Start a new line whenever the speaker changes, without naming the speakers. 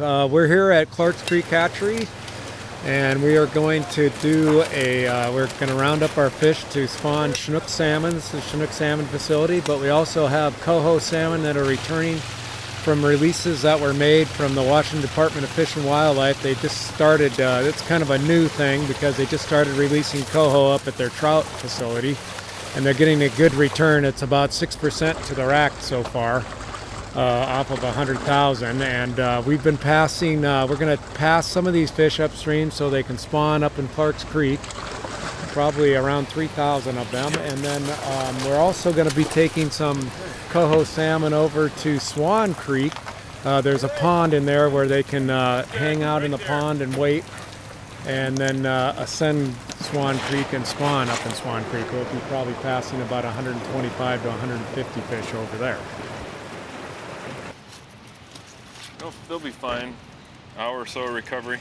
Uh, we're here at Clark's Creek Hatchery and we are going to do a, uh, we're going to round up our fish to spawn Chinook salmon. This is Chinook salmon facility, but we also have coho salmon that are returning from releases that were made from the Washington Department of Fish and Wildlife. They just started, uh, it's kind of a new thing because they just started releasing coho up at their trout facility and they're getting a good return. It's about 6% to the rack so far off of 100,000 and uh, we've been passing, uh, we're going to pass some of these fish upstream so they can spawn up in Clark's Creek, probably around 3,000 of them and then um, we're also going to be taking some coho salmon over to Swan Creek. Uh, there's a pond in there where they can uh, hang out in the pond and wait and then uh, ascend Swan Creek and spawn up in Swan Creek. We'll be probably passing about 125 to 150 fish over there.
They'll, they'll be fine. Hour or so of recovery.